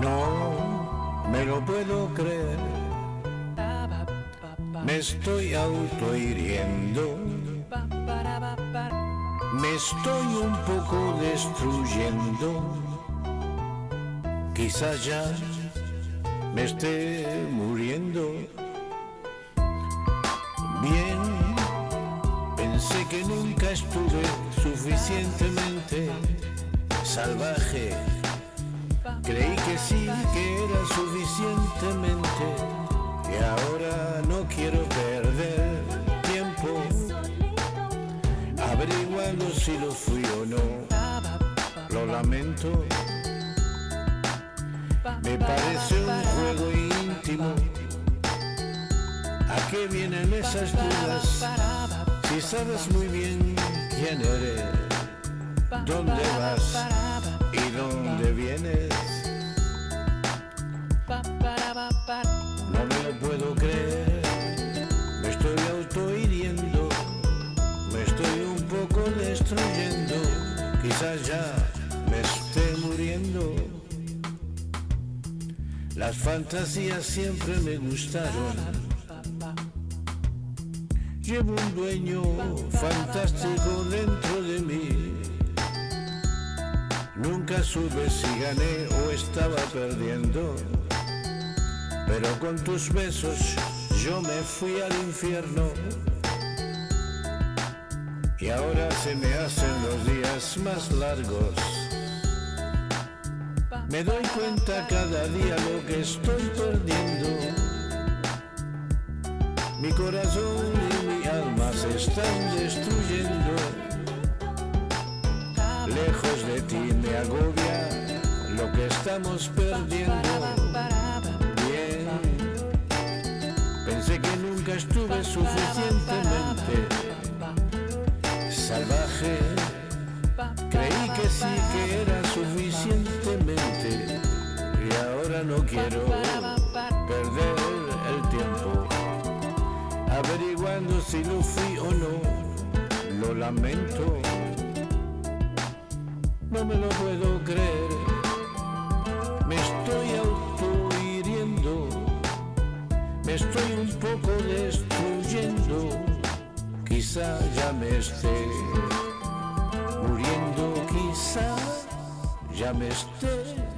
No me lo puedo creer. Me estoy autohiriendo. Me estoy un poco destruyendo. Quizás ya me esté muriendo. Bien, pensé que nunca estuve suficientemente salvaje Creí que sí, que era suficientemente. Y ahora no quiero perder tiempo averiguando si lo fui o no. Lo lamento. Me parece un juego íntimo. ¿A qué vienen esas dudas? Si sabes muy bien quién eres, dónde vas y dónde vienes. No me lo puedo creer, me estoy autohiriendo, me estoy un poco destruyendo, quizás ya me esté muriendo. Las fantasías siempre me gustaron. Llevo un dueño fantástico dentro Nunca supe si gané o estaba perdiendo. Pero con tus besos yo me fui al infierno. Y ahora se me hacen los días más largos. Me doy cuenta cada día lo que estoy perdiendo. Mi corazón y mi alma se están destruyendo. Lejos agobia lo que estamos perdiendo. Bien, pensé que nunca estuve suficientemente salvaje. Creí que sí que era suficientemente y ahora no quiero perder el tiempo averiguando si lo fui o no. Lo lamento, no me lo puedo creer. Me estoy autohiriendo, me estoy un poco destruyendo. Quizá ya me esté muriendo, quizá ya me esté.